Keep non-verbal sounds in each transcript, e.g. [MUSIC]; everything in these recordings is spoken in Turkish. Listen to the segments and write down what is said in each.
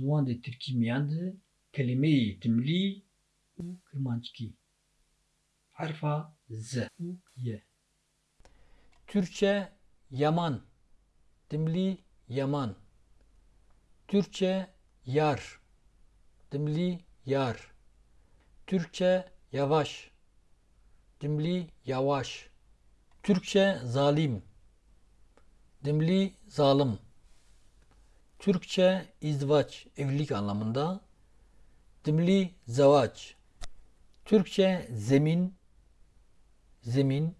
ziwan de Tirkî miyan de kelimeyê dimlî û kirmanckî. Herfa Z û Y. Türkçe yaman. Dimli yaman. Türkçe yar. Dimli yar. Türkçe yavaş. Dimli yavaş. Türkçe zalim. Dimli zalim. Türkçe izdivaç, evlilik anlamında. Dimli zavaç. Türkçe zemin, zemin.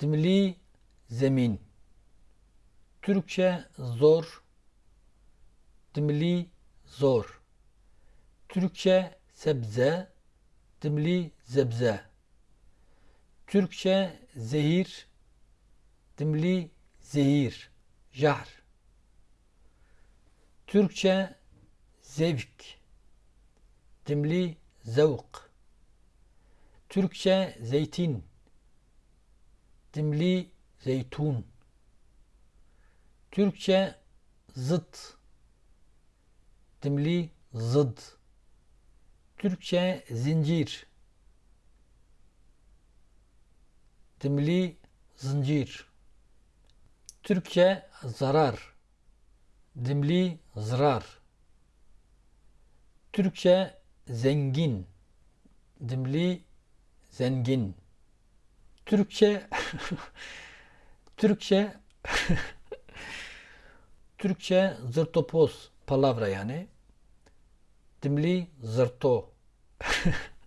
Dimli zemin. Türkçe zor. Dimli zor. Türkçe sebze. Dimli zebze. Türkçe zehir. Dimli zehir. Jahr. Türkçe zevk. Dimli zevk. Türkçe zeytin. Dimli zeytun. Türkçe zıt. Dimli zıd. Türkçe zincir. Dimli zincir. Türkçe zarar. Dimli zarar. Türkçe zengin. Dimli zengin. Türkçe [LAUGHS] Türkçe [LAUGHS] Türkçe zırtopoz palavra yani. Dimli zırto. [LAUGHS]